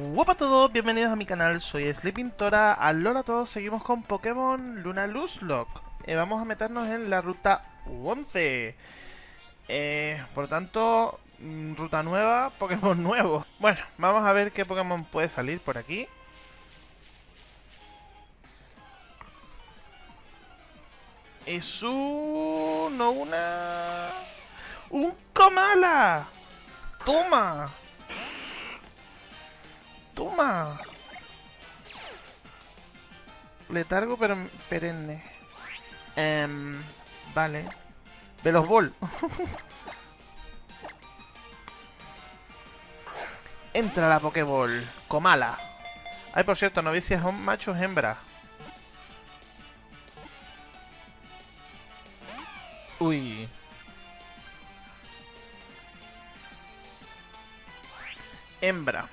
Hola a todos, bienvenidos a mi canal, soy Sleepintora. Alola a todos, seguimos con Pokémon Luna Lock. Eh, vamos a meternos en la ruta 11. Eh, por tanto, mm, ruta nueva, Pokémon nuevo. Bueno, vamos a ver qué Pokémon puede salir por aquí. Es uno, una... ¡Un Komala! ¡Toma! ¡Toma! Letargo pero perenne. Um, vale. Velos Ball. Entra la Pokéball. Comala. Ay, por cierto, no vi si es un macho o hembra. Uy. Hembra.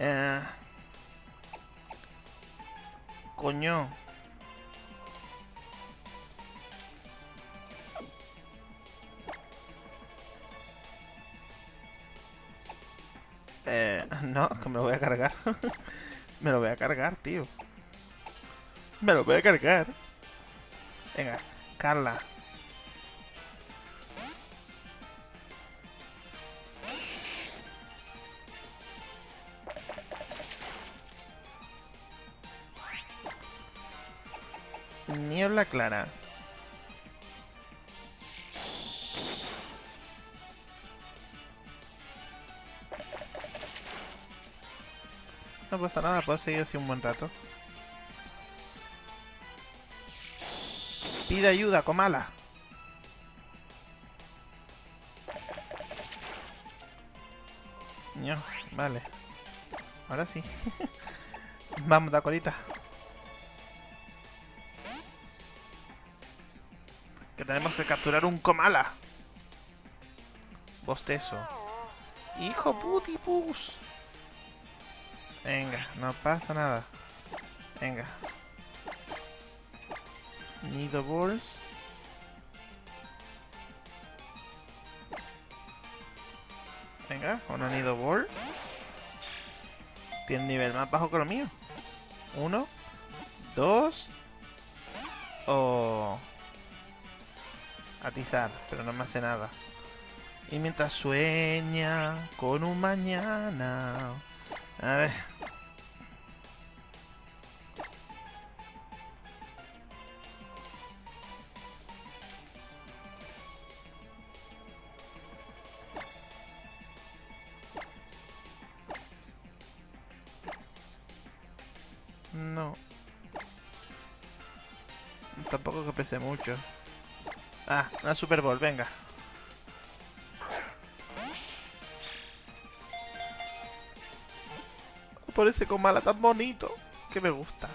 Eh. Coño. Eh, no, que me lo voy a cargar. me lo voy a cargar, tío. Me lo voy a cargar. Venga, Carla. Clara. No pasa nada, puedo seguir así un buen rato. Pide ayuda, Comala. No, vale. Ahora sí. Vamos, da Que tenemos que capturar un Comala. Bostezo. Hijo putipus. Venga, no pasa nada. Venga. Nido Balls. Venga, una Nido Ball. Tiene nivel más bajo que lo mío. Uno. Dos. O... Atizar, pero no me hace nada. Y mientras sueña con un mañana... A ver... No. Tampoco que pese mucho. Ah, una Super Bowl, venga. Por ese Comala tan bonito. Que me gusta.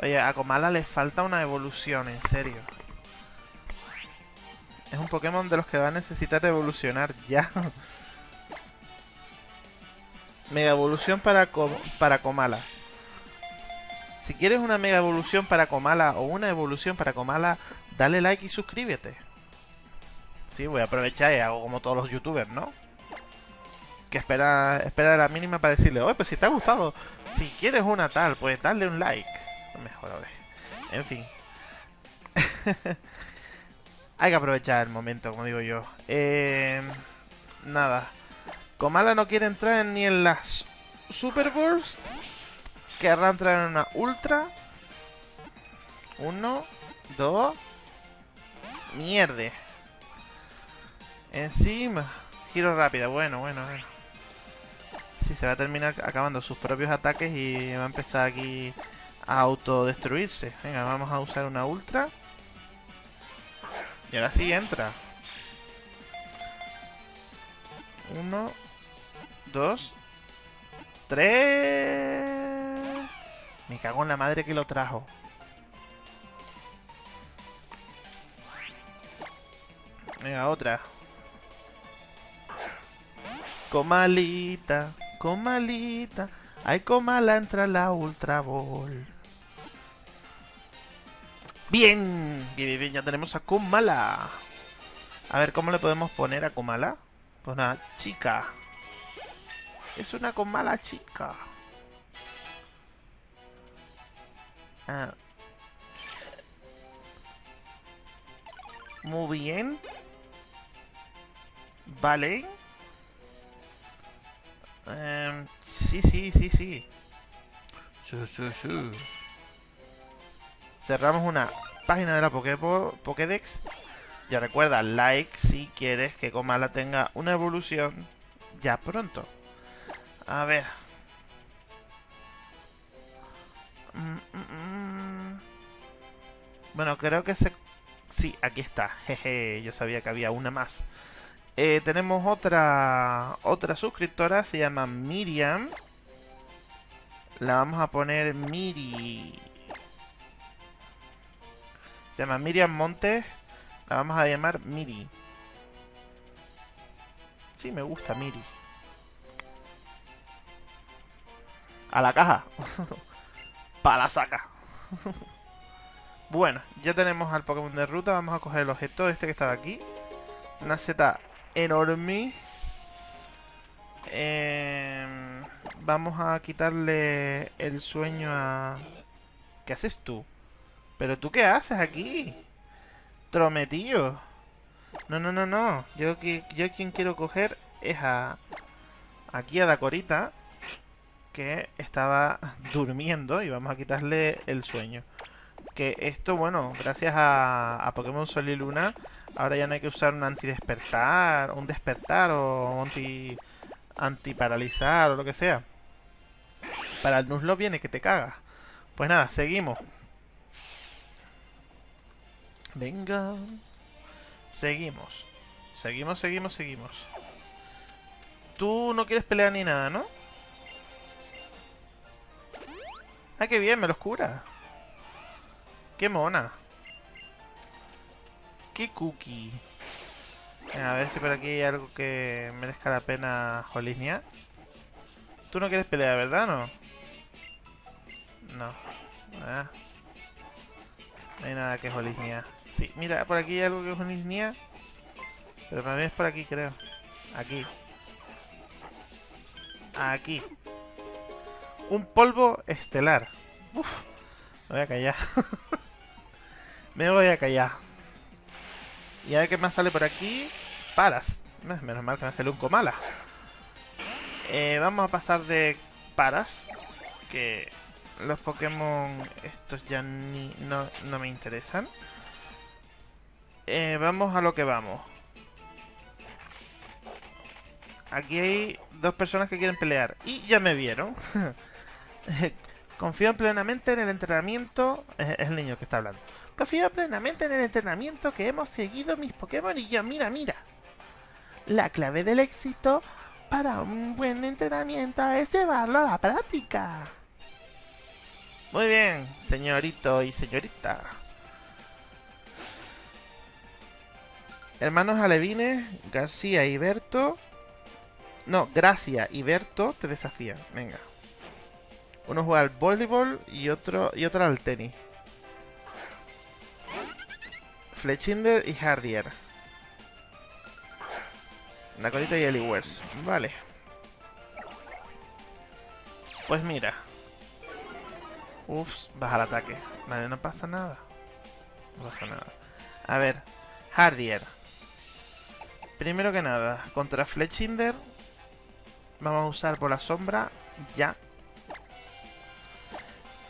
Oye, a Comala le falta una evolución, en serio. Es un Pokémon de los que va a necesitar evolucionar ya. Mega evolución para, para Comala. Si quieres una mega evolución para Comala o una evolución para Comala, dale like y suscríbete. Sí, voy a aprovechar y hago como todos los youtubers, ¿no? Que espera, espera la mínima para decirle, oye, pues si te ha gustado, si quieres una tal, pues dale un like. Mejor, a ver. En fin. Hay que aprovechar el momento, como digo yo. Eh, nada. Comala no quiere entrar ni en las Super Bowls. Querrá entrar en una Ultra. Uno, dos. Mierde. Encima. Giro rápido. Bueno, bueno, bueno. Sí, se va a terminar acabando sus propios ataques y va a empezar aquí a autodestruirse. Venga, vamos a usar una Ultra. Y ahora sí entra. Uno, dos, tres. Me cago en la madre que lo trajo. Venga, otra. Comalita, comalita. Ay, comala entra la Ultra Ball. Bien, bien, bien, ya tenemos a Comala. A ver, ¿cómo le podemos poner a Comala? Pues nada, chica. Es una con mala chica. Ah. Muy bien. Vale. Em, sí, sí, sí, sí. Su, su, su. Cerramos una página de la Pokédex. Ya recuerda, like si quieres que Comala tenga una evolución ya pronto. A ver. Mm, mm, mm. Bueno, creo que se... Sí, aquí está. Jeje, yo sabía que había una más. Eh, tenemos otra otra suscriptora, se llama Miriam. La vamos a poner Miri. Se llama Miriam Montes. La vamos a llamar Miri. Sí, me gusta Miri. A la caja. Para la saca. bueno, ya tenemos al Pokémon de ruta. Vamos a coger el objeto este que estaba aquí. Una seta enorme. Em, vamos a quitarle el sueño a... ¿Qué haces tú? ¿Pero tú qué haces aquí? Trometillo. No, no, no, no. Yo, yo quien quiero coger es a... Aquí a Dacorita. Que estaba durmiendo y vamos a quitarle el sueño. Que esto, bueno, gracias a, a Pokémon Sol y Luna Ahora ya no hay que usar un antidespertar, un despertar o anti antiparalizar o lo que sea. Para el Nuzlocke viene que te caga. Pues nada, seguimos. Venga. Seguimos. Seguimos, seguimos, seguimos. Tú no quieres pelear ni nada, ¿no? Ah, qué bien, me los cura. Qué mona. ¿Qué cookie? A ver si por aquí hay algo que merezca la pena Jolisnia. Tú no quieres pelear, ¿verdad? No. No. Ah. No hay nada que Jolisnia. Sí, mira, por aquí hay algo que es Jolisnia. Pero mí es por aquí, creo. Aquí. Aquí. Un polvo estelar. Uf. Me voy a callar. me voy a callar. Y a ver qué más sale por aquí. Paras. Menos mal que me sale un Comala. Eh, vamos a pasar de Paras. Que los Pokémon estos ya ni, no, me interesan. Eh, vamos a lo que vamos. Aquí hay dos personas que quieren pelear. Y ya me vieron. Confío plenamente en el entrenamiento. Es el niño que está hablando. Confío plenamente en el entrenamiento que hemos seguido mis Pokémon y yo, mira, mira. La clave del éxito para un buen entrenamiento es llevarlo a la práctica. Muy bien, señorito y señorita. Hermanos Alevines, García y Berto. No, Gracia y Berto te desafían. Venga. Uno juega al voleibol y otro, y al tenis. Fletchinder y Hardier. Nakorita y Eliwers. Vale. Pues mira. Uff, baja el ataque. Vale, no pasa nada. No pasa nada. A ver, Hardier. Primero que nada, contra Fletchinder vamos a usar por la sombra ya.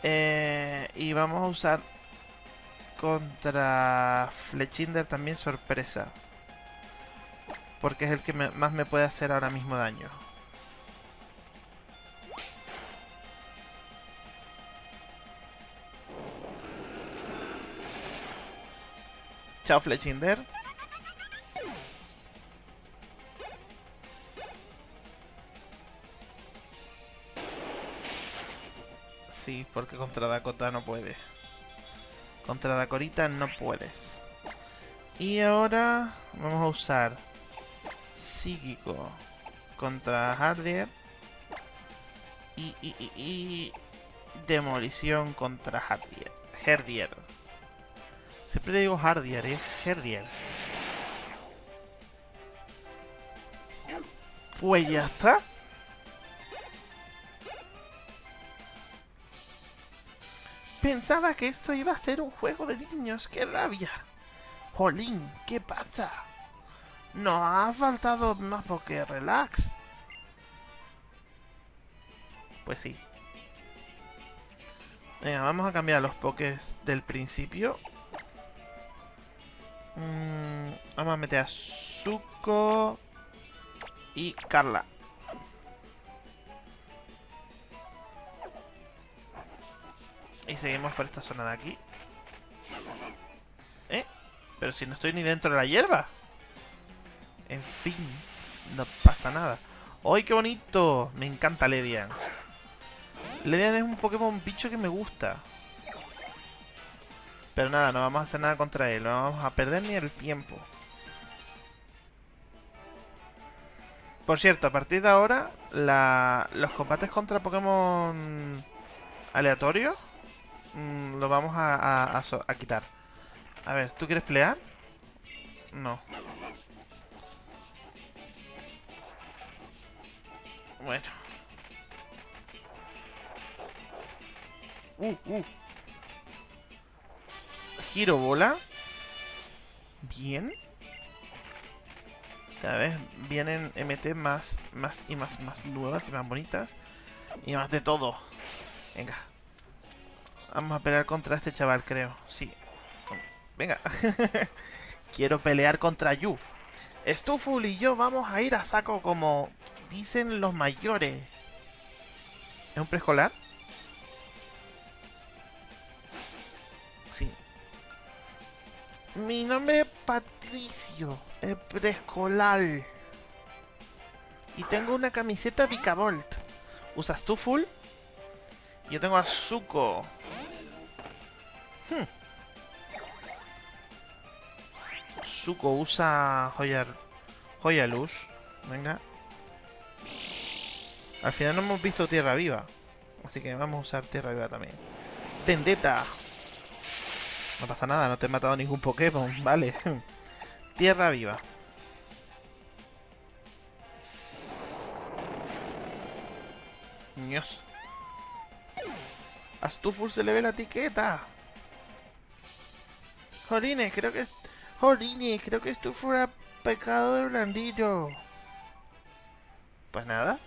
Eh, y vamos a usar contra Flechinder también sorpresa. Porque es el que más me puede hacer ahora mismo daño. Chao Flechinder. Porque contra Dakota no puede. Contra Dakorita no puedes. Y ahora vamos a usar Psíquico contra Hardier. Y, Demolición contra Hardier. Herdier. Siempre digo Hardier, es Herdier. Pues ya está. Pensaba que esto iba a ser un juego de niños. ¡Qué rabia! Jolín, ¿qué pasa? No ha faltado más porque relax. Pues sí. Venga, vamos a cambiar los pokés del principio. Mm, vamos a meter a Zuko y Carla. Y seguimos por esta zona de aquí. ¿Eh? Pero si no estoy ni dentro de la hierba. En fin, no pasa nada. ¡Ay, qué bonito! Me encanta Ledian. Ledian es un Pokémon bicho que me gusta. Pero nada, no vamos a hacer nada contra él. No vamos a perder ni el tiempo. Por cierto, a partir de ahora, los combates contra Pokémon aleatorios mm, los vamos a, a quitar. A ver, ¿tú quieres pelear? No. Bueno. Uh, uh. Giro bola. Bien. Cada vez vienen MT más, más y más, más nuevas y más bonitas. Y más de todo. Venga. Vamos a pelear contra este chaval, creo. Sí. Venga. Quiero pelear contra Yu. Stuful y yo vamos a ir a saco como dicen los mayores. ¿Es un preescolar? Sí. Mi nombre es Patricio, es preescolar. Y tengo una camiseta Vicavolt. ¿Usas tú? Yo tengo a Zuko. Zuko usa joya, joya luz. Venga. Al final no hemos visto Tierra Viva. Así que vamos a usar Tierra Viva también. Vendetta. No pasa nada, no te he matado ningún Pokémon, vale. Tierra Viva. Dios. Astuful se le ve la etiqueta. Jolines, creo que... Jolines, creo que esto fuera pecado de blandillo. Pues nada.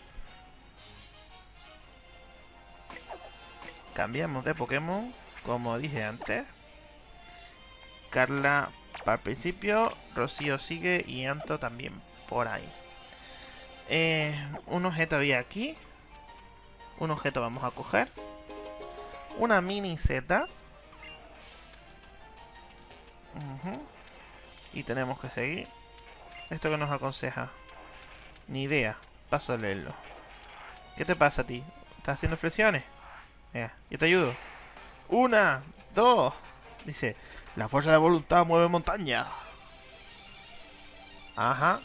Cambiamos de Pokémon, como dije antes. Carla para el principio, Rocío sigue y Anto también por ahí. Eh, un objeto había aquí. Un objeto vamos a coger. Una mini Z. Y tenemos que seguir. ¿Esto que nos aconseja? Ni idea. Paso a leerlo. ¿Qué te pasa a ti? ¿Estás haciendo flexiones? yo te ayudo. Una, dos. Dice, la fuerza de voluntad mueve montaña. Ajá.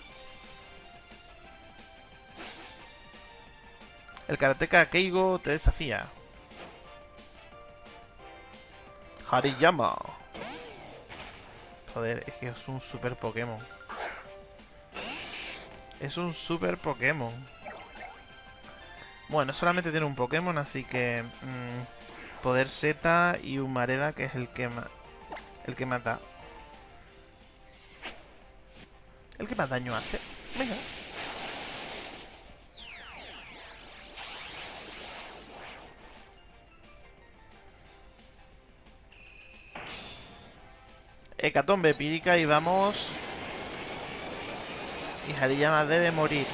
El karateka Keigo te desafía. Hariyama. Joder, es que es un super Pokémon. Es un super Pokémon. Bueno, solamente tiene un Pokémon, así que... Mm, poder Z y un Mareda, que es el que, el que mata. El que más daño hace. Venga. Hecatombe pírica y vamos... Y Hariyama debe morir.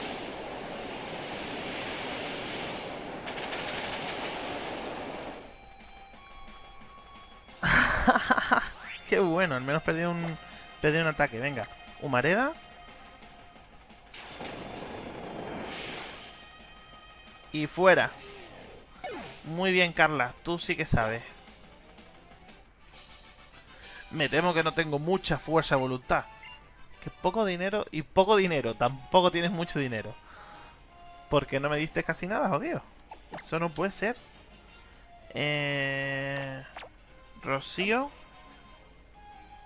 Qué bueno, al menos perdí un, perdí un ataque. Venga, Humareda. Y fuera. Muy bien, Carla. Tú sí que sabes. Me temo que no tengo mucha fuerza de voluntad. Que poco dinero y poco dinero. Tampoco tienes mucho dinero. Porque no me diste casi nada, jodido. Eso no puede ser. Eh... Rocío.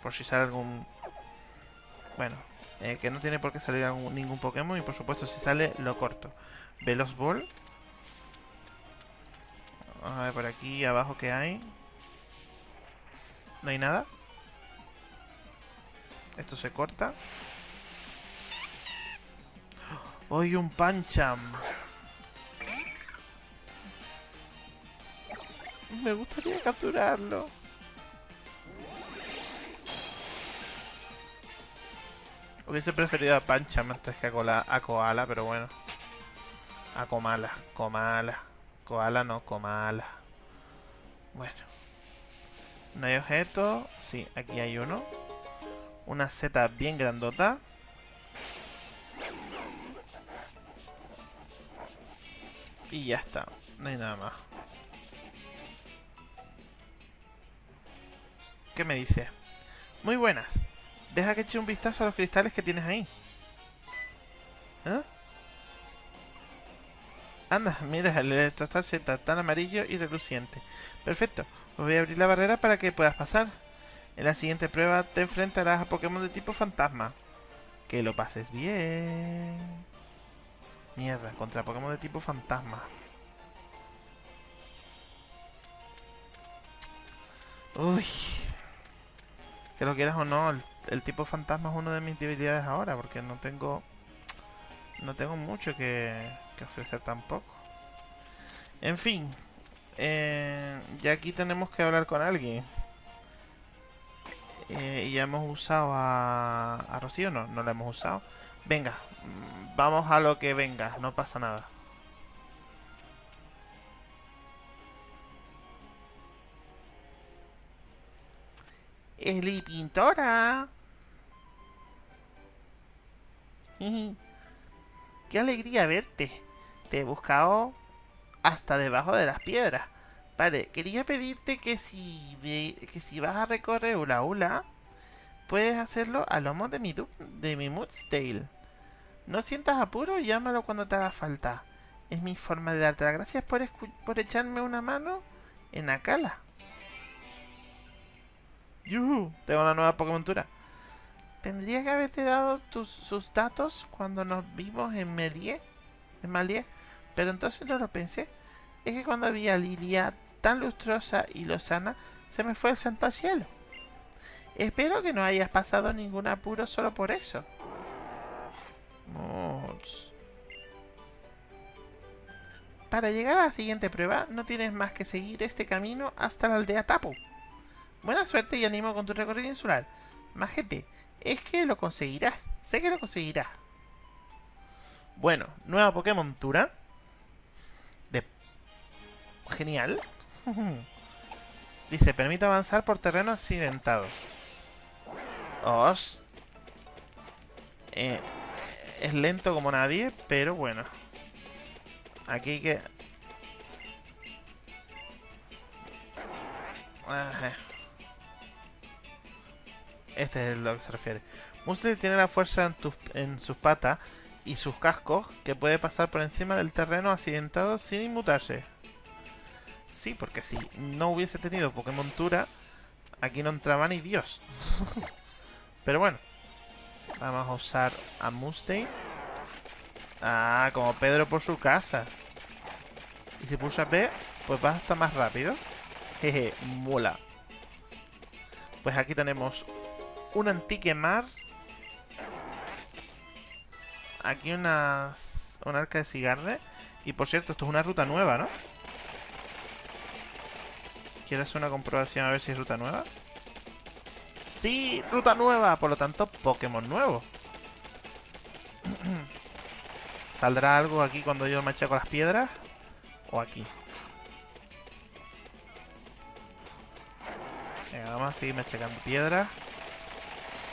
Por si sale algún... Bueno, eh, que no tiene por qué salir ningún Pokémon. Y por supuesto, si sale, lo corto. Veloz Ball. Vamos a ver por aquí abajo que hay. No hay nada. Esto se corta. Hoy un Pancham. Me gustaría capturarlo. Hubiese preferido a Pancham antes que a, a Koala, pero bueno. A Komala, Komala. Koala no, Komala. Bueno. No hay objeto. Sí, aquí hay uno. Una Z bien grandota. Y ya está. No hay nada más. ¿Qué me dice? Muy buenas. Deja que eche un vistazo a los cristales que tienes ahí. ¿Eh? Anda, mira, el electrostal Z, tan amarillo y reluciente. Perfecto, pues voy a abrir la barrera para que puedas pasar. En la siguiente prueba te enfrentarás a Pokémon de tipo fantasma. Que lo pases bien. Mierda, contra Pokémon de tipo fantasma. Uy. Que lo quieras o no, el, tipo fantasma es una de mis debilidades ahora, porque no tengo... No tengo mucho que, que ofrecer tampoco. En fin. Eh, ya aquí tenemos que hablar con alguien. Eh, ya hemos usado a, a Rocío, no, no la hemos usado. Venga, mm, vamos a lo que venga, no pasa nada. Eli Pintora. Qué alegría verte. Te he buscado hasta debajo de las piedras. Vale, quería pedirte que si, que si vas a recorrer Ula Ula, puedes hacerlo a lomo de mi, de mi Moodstale. No sientas apuro, llámalo cuando te haga falta. Es mi forma de darte las gracias por, por echarme una mano en Akala. ¡Yuhu! Tengo una nueva Pokémontura. Tendría que haberte dado tus, sus datos cuando nos vimos en Melie. En Malie. Pero entonces no lo pensé. Es que cuando vi a Lilia tan lustrosa y lozana, se me fue el santo al cielo. Espero que no hayas pasado ningún apuro solo por eso. Para llegar a la siguiente prueba, no tienes más que seguir este camino hasta la aldea Tapu. Buena suerte y ánimo con tu recorrido insular. Majete, es que lo conseguirás. Sé que lo conseguirás. Bueno, nueva Pokémon Tura. De... Genial. Dice, permite avanzar por terreno accidentado. Os. Eh, es lento como nadie, pero bueno. Aquí que... Este es lo que se refiere. Mustel tiene la fuerza en, sus patas y sus cascos que puede pasar por encima del terreno accidentado sin inmutarse. Sí, porque si no hubiese tenido Pokémon Tura, aquí no entraba ni Dios. Pero bueno, vamos a usar a Mustaine. Ah, como Pedro por su casa. Y si pulsa B, pues va hasta más rápido. Jeje, mola. Pues aquí tenemos un antique Mars. Aquí unas, un arca de cigarde. Y por cierto, esto es una ruta nueva, ¿no? ¿Quieres hacer una comprobación a ver si es ruta nueva? ¡Sí! ¡Ruta nueva! Por lo tanto, Pokémon nuevo. ¿Saldrá algo aquí cuando yo me con las piedras? ¿O aquí? Venga, vamos a seguir machacando piedras.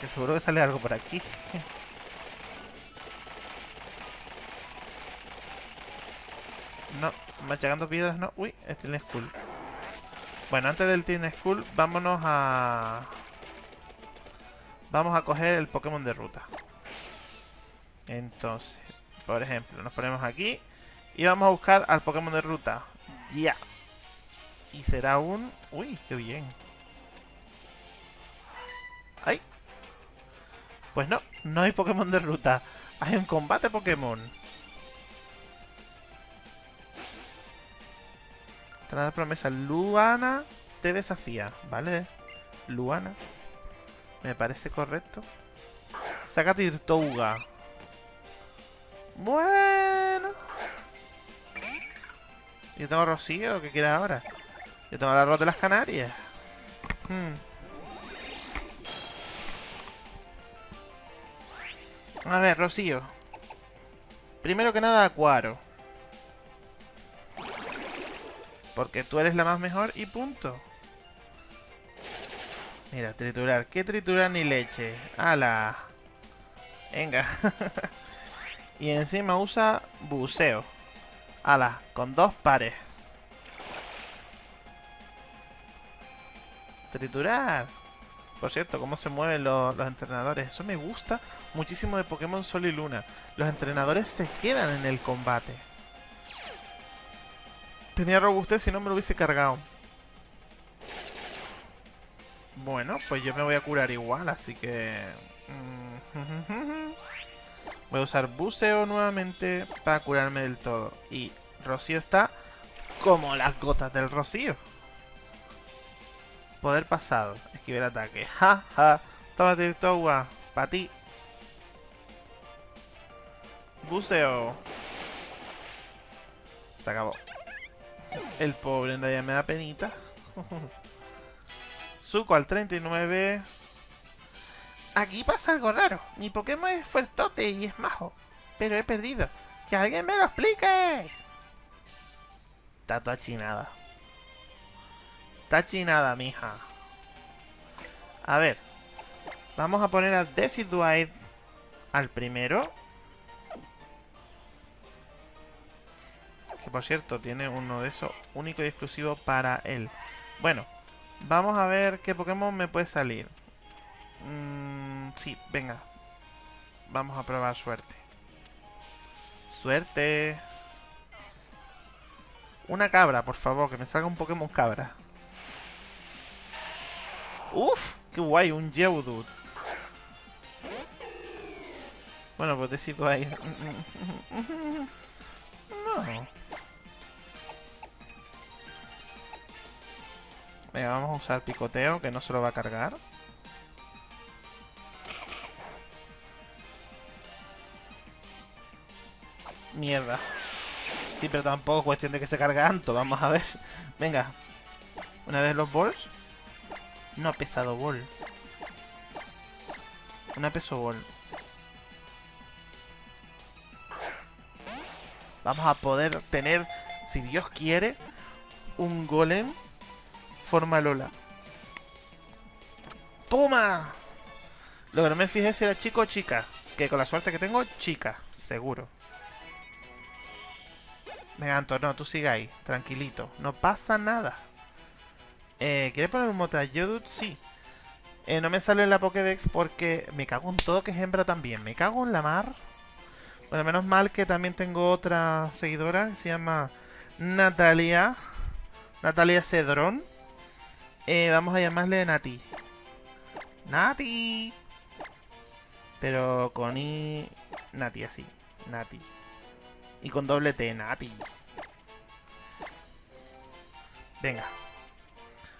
Que seguro que sale algo por aquí. no, machacando piedras no. Uy, este es School. Bueno, antes del Teen School, vámonos a... Vamos a coger el Pokémon de ruta. Entonces, por ejemplo, nos ponemos aquí y vamos a buscar al Pokémon de ruta. Ya. Y será un... Uy, qué bien. ¡Ay! Pues no, no hay Pokémon de ruta. Hay un combate Pokémon. Tras la promesa, Luana te desafía, ¿vale? Luana. Me parece correcto. Saca Tirtouga. Bueno. Yo tengo Rocío, ¿qué quieres ahora? Yo tengo la arroz de las Canarias. Hmm. A ver, Rocío. Primero que nada, Acuaro. Porque tú eres la más mejor y punto. Mira, triturar. ¿Qué triturar ni leche? ¡Hala! Venga. y encima usa buceo. ¡Hala! Con dos pares. Triturar. Por cierto, cómo se mueven los, los, entrenadores. Eso me gusta muchísimo de Pokémon Sol y Luna. Los entrenadores se quedan en el combate. Tenía robustez si no me lo hubiese cargado. Bueno, pues yo me voy a curar igual, así que... Mm, voy a usar buceo nuevamente para curarme del todo. Y Rocío está como las gotas del Rocío. Poder pasado. Esquive el ataque. Ja, ja. Toma agua. Para ti. Buceo. Se acabó. El pobre en realidad me da penita. Zuko al 39. Aquí pasa algo raro. Mi Pokémon es fuertote y es majo. Pero he perdido. ¡Que alguien me lo explique! Está toda chinada. Está chinada, mija. A ver. Vamos a poner a Decidueye al primero. Por cierto, tiene uno de esos único y exclusivo para él. Bueno, vamos a ver qué Pokémon me puede salir. Mm, sí, venga. Vamos a probar suerte. Suerte. Una cabra, por favor, que me salga un Pokémon cabra. Uf, qué guay, un Geodude. Bueno, pues decido ahí. No. Venga, vamos a usar picoteo, que no se lo va a cargar. Mierda. Sí, pero tampoco es cuestión de que se cargue tanto. Vamos a ver. Venga. Una vez los bols. No, pesado bol. Una peso bol. Vamos a poder tener, si Dios quiere, un golem forma Lola. ¡Toma! Lo que no me fijé si era chico o chica. Que con la suerte que tengo, chica. Seguro. Venga, Anto, no, tú sigue ahí. Tranquilito. No pasa nada. Eh, ¿Quieres poner un mote a Yodut? Sí. Eh, no me sale en la Pokédex porque me cago en todo que es hembra también. Me cago en la mar. Bueno, menos mal que también tengo otra seguidora que se llama Natalia. Natalia Cedrón. Eh, vamos a llamarle Nati. Nati. Pero con I... Nati así. Nati. Y con doble T, Nati. Venga.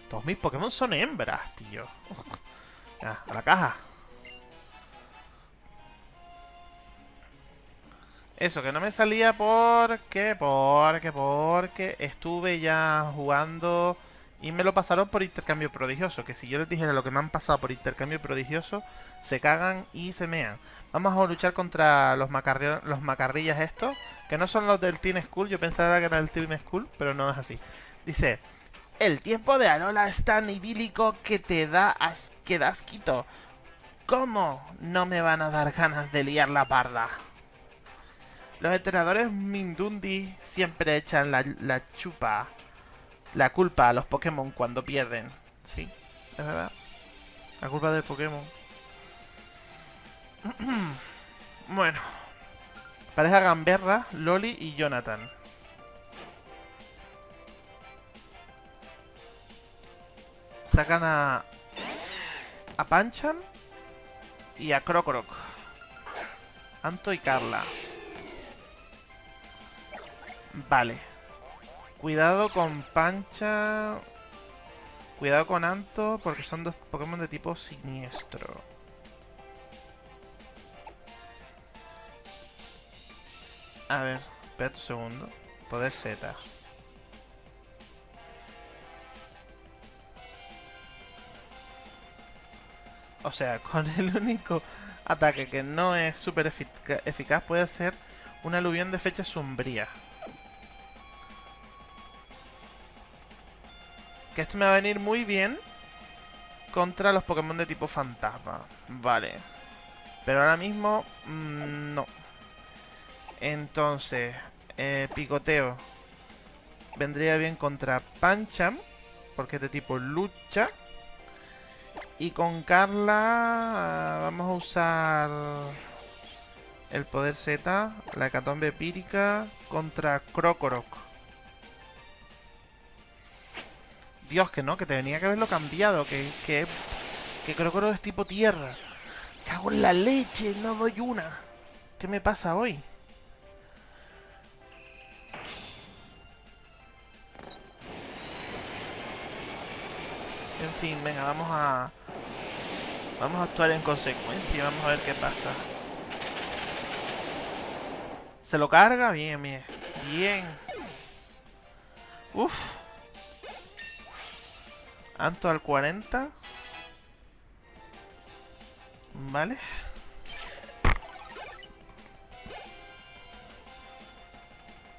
Todos mis Pokémon son hembras, tío. a la caja. Eso, que no me salía porque, porque, porque estuve ya jugando y me lo pasaron por intercambio prodigioso. Que si yo les dijera lo que me han pasado por intercambio prodigioso, se cagan y se mean. Vamos a luchar contra los, los macarrillas estos, que no son los del Team School. Yo pensaba que era del Team School, pero no es así. Dice, el tiempo de Alola es tan idílico que te da as que quito. ¿Cómo no me van a dar ganas de liar la parda? Los entrenadores Mindundi siempre echan la chupa la culpa a los Pokémon cuando pierden. Sí, es verdad. La culpa del Pokémon. bueno. Pareja Gamberra, Loli y Jonathan. Sacan a... A Pancham y a Crocroc. Anto y Carla. Vale. Cuidado con Pancha... Cuidado con Anto porque son dos Pokémon de tipo siniestro. A ver, espera un segundo. Poder Z. O sea, con el único ataque que no es súper eficaz puede ser una aluvión de fecha sombría. Que esto me va a venir muy bien contra los Pokémon de tipo fantasma. Vale. Pero ahora mismo, mm, no. Entonces, eh, picoteo. Vendría bien contra Pancham, porque es de tipo lucha. Y con Carla vamos a usar el poder Z, la hecatombe pírica contra Krokorok. Dios, que no, que te tenía que haberlo cambiado, que, que, que Krokorok es tipo tierra. Cago en la leche, no doy una. ¿Qué me pasa hoy? En fin, venga, vamos a... Vamos a actuar en consecuencia, vamos a ver qué pasa. ¿Se lo carga? Bien, bien. Bien. Uf. Anto al 40. Vale.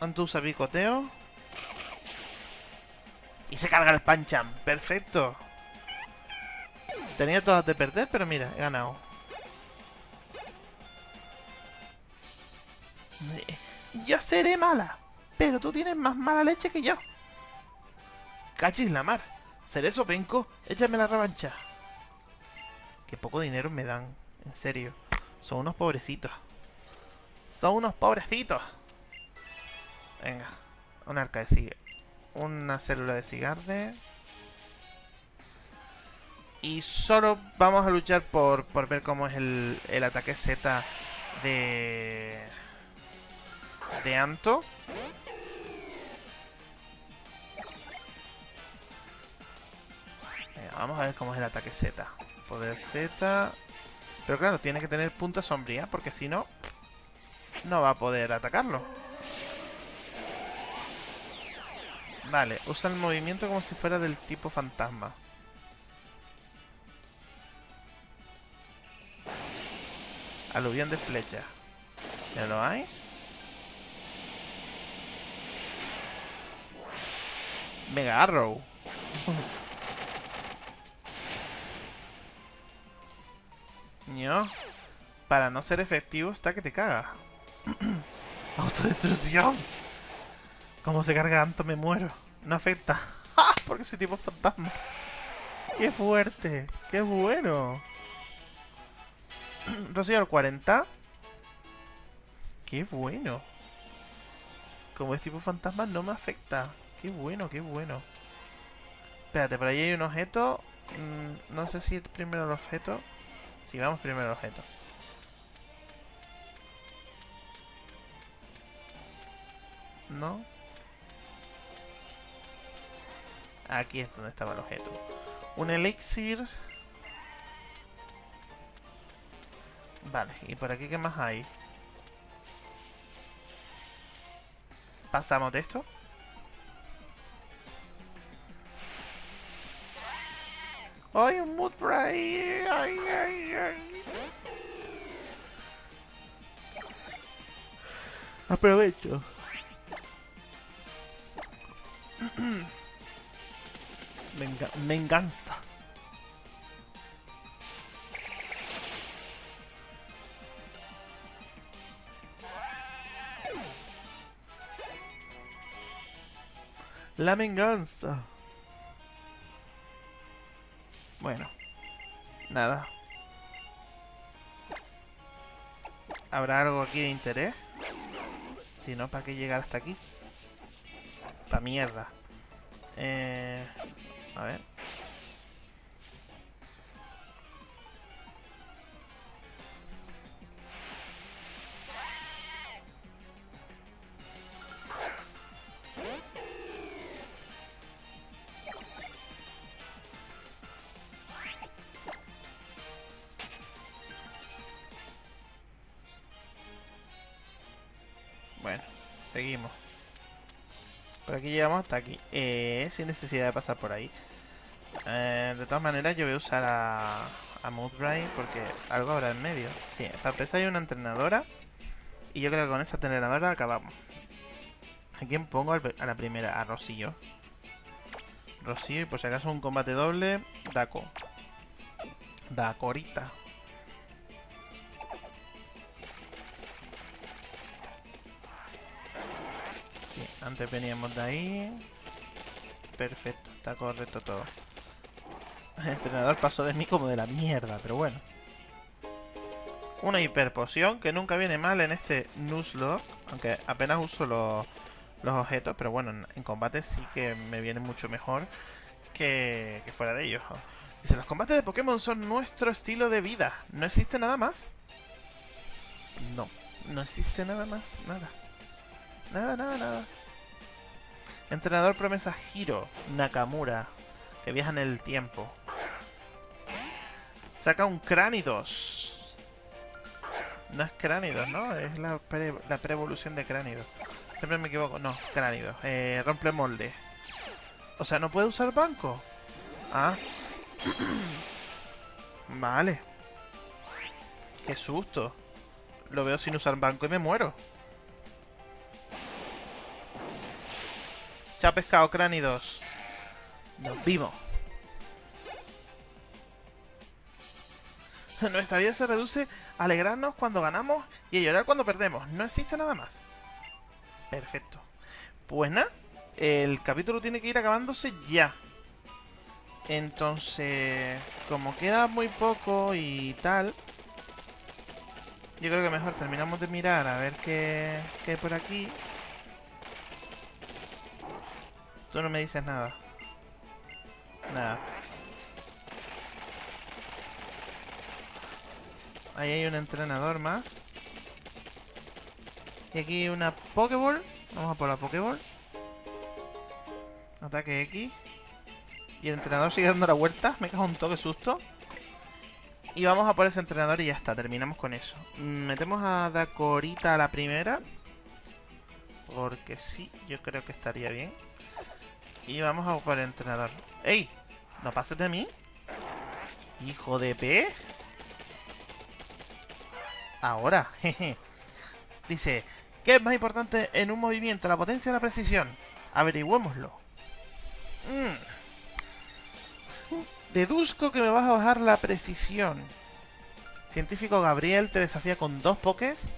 Anto usa picoteo. Y se carga el Pancham. Perfecto. Tenía todas de perder, pero mira, he ganado. Yo seré mala, pero tú tienes más mala leche que yo. Cachis la mar. Seré sopenco, échame la revancha. Qué poco dinero me dan, en serio. Son unos pobrecitos. Son unos pobrecitos. Venga, un arca de sigue. Una célula de cigarde. Y solo vamos a luchar por, por ver cómo es el, el ataque Z de de Anto. Vamos a ver cómo es el ataque Z. Poder Z. Pero claro, tiene que tener punta sombría, porque si no, no va a poder atacarlo. Vale, usa el movimiento como si fuera del tipo fantasma. Aluvión de flecha. ¿Ya lo hay? Mega Arrow. ¿No? Para no ser efectivo está que te caga. Autodestrucción. Como se carga tanto me muero. No afecta. Porque soy tipo fantasma. ¡Qué fuerte! ¡Qué bueno! Rocío al 40. ¡Qué bueno! Como es tipo fantasma no me afecta. Qué bueno, qué bueno. Espérate, por ahí hay un objeto. Mm, no sé si es primero el objeto. Si vamos primero el objeto. ¿No? Aquí es donde estaba el objeto. Un elixir. Vale, ¿y por aquí qué más hay? ¿Pasamos de esto? ¡Ay, un mood ¡Ay, ay, ay! Aprovecho. Venga, venganza. La venganza. Bueno. Nada. ¿Habrá algo aquí de interés? Si no, ¿para qué llegar hasta aquí? Pa' mierda. Eh, a ver. Aquí llegamos hasta aquí. Eh, sin necesidad de pasar por ahí. Eh, de todas maneras, yo voy a usar a, a porque algo habrá en medio. Sí, para empezar hay una entrenadora. Y yo creo que con esa entrenadora acabamos. ¿A quién pongo a la primera? A Rosillo. Rosillo y por si acaso un combate doble, Daco. Dacorita. Antes veníamos de ahí. Perfecto, está correcto todo. El entrenador pasó de mí como de la mierda, pero bueno. Una hiperpoción que nunca viene mal en este Nuzlocke. Aunque apenas uso los, objetos, pero bueno, en, combate sí que me viene mucho mejor que, que fuera de ellos. Dice, los combates de Pokémon son nuestro estilo de vida. ¿No existe nada más? No, no existe nada más, nada. Nada, nada, nada. Entrenador promesa Hiro Nakamura, que viaja en el tiempo. Saca un Cranidos. No es Cranidos, ¿no? Es la, pre la pre-evolución de Cranidos. Siempre me equivoco. No, Cranidos. Eh, rompe molde. O sea, ¿no puede usar banco? Ah. vale. Qué susto. Lo veo sin usar banco y me muero. Chao pescado, Cranidos. Nos vimos. Nuestra vida se reduce a alegrarnos cuando ganamos y a llorar cuando perdemos. No existe nada más. Perfecto. Pues nada, el capítulo tiene que ir acabándose ya. Entonces, como queda muy poco y tal, yo creo que mejor terminamos de mirar a ver qué, qué hay por aquí. Tú no me dices nada. Nada. Ahí hay un entrenador más. Y aquí una Pokéball. Vamos a por la Pokéball. Ataque X. Y el entrenador sigue dando la vuelta. Me cago un toque susto. Y vamos a por ese entrenador y ya está. Terminamos con eso. Metemos a Dakorita a la primera. Porque sí, yo creo que estaría bien. Y vamos a por el entrenador. ¡Ey! ¿No pases de mí? Hijo de P. Ahora, jeje. Dice, ¿qué es más importante en un movimiento? ¿La potencia o la precisión? Averigüémoslo. Mm. Deduzco que me vas a bajar la precisión. Científico Gabriel te desafía con dos pokés.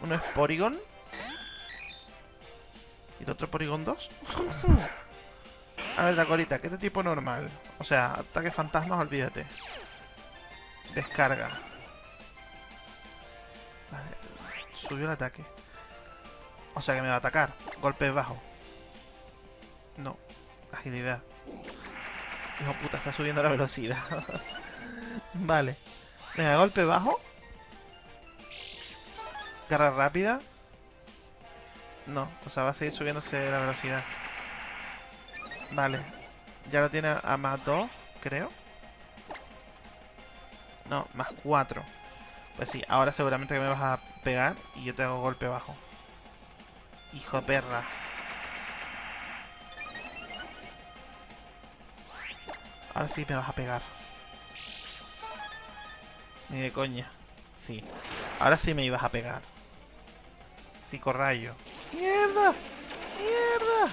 Uno es Porygon. ¿Y el otro Porygon 2? a ver, Dacorita, ¿qué es de tipo normal? O sea, ataque fantasmas, olvídate. Descarga. Subió el ataque. O sea que me va a atacar. Golpe bajo. No. Agilidad. Hijo puta, está subiendo la velocidad. vale. Venga, golpe bajo. Garra rápida. No, o sea, va a seguir subiéndose la velocidad. Vale. Ya lo tiene a más 2, creo. No, más 4. Pues sí, ahora seguramente que me vas a pegar y yo te hago golpe bajo. Hijo de perra. Ahora sí me vas a pegar. Ni de coña. Sí. Ahora sí me ibas a pegar. Psicorrayo. ¡Mierda! ¡Mierda!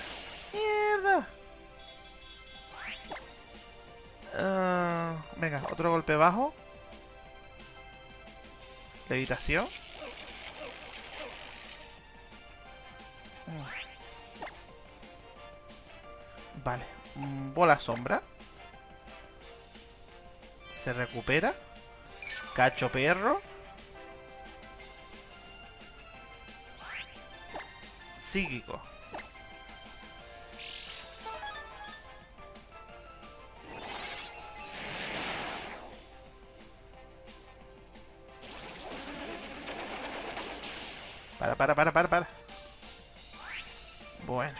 ¡Mierda! Uh, venga, otro golpe bajo. Levitación. Vale. Bola sombra. Se recupera. Cacho perro. Psíquico. Para, para, para, para, para. Bueno.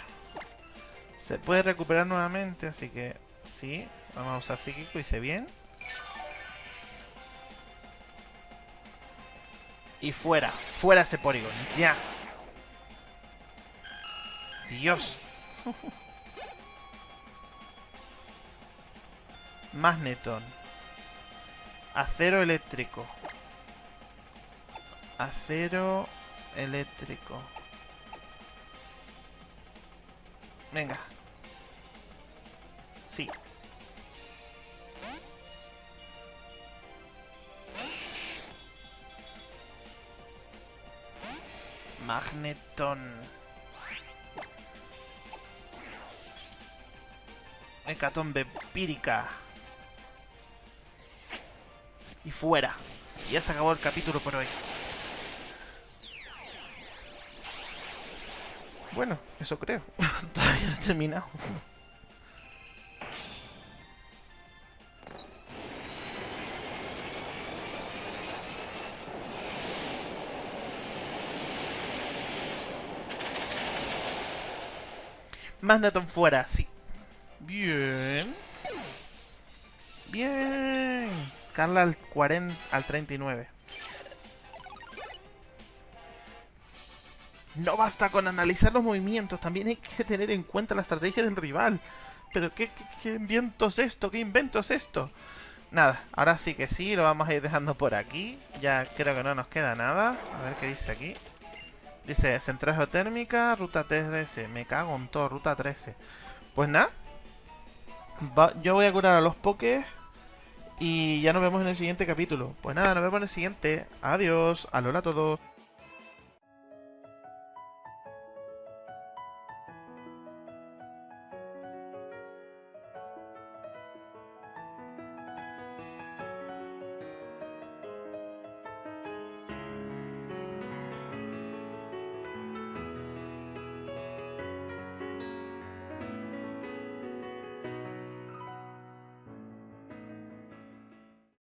Se puede recuperar nuevamente, así que sí. Vamos a usar psíquico, hice bien. Y fuera. Fuera ese Porygon. Ya. Dios. Magneton. Acero eléctrico. Acero eléctrico. Venga. Sí. Magneton. Hecatombe pírica. Y fuera. Ya se acabó el capítulo por hoy. Bueno, eso creo. Todavía no he terminado. Magneton fuera, sí. Bien. Bien. Carla al 40, al 39. No basta con analizar los movimientos, también hay que tener en cuenta la estrategia del rival. Pero ¿qué, qué, invento es esto? ¿Qué invento es esto? Nada, ahora sí que sí, lo vamos a ir dejando por aquí. Ya creo que no nos queda nada. A ver qué dice aquí. Dice, central geotérmica, ruta 13. Me cago en todo, ruta 13. Pues nada. Yo voy a curar a los pokés. Y ya nos vemos en el siguiente capítulo. Pues nada, nos vemos en el siguiente. Adiós. Alola a todos.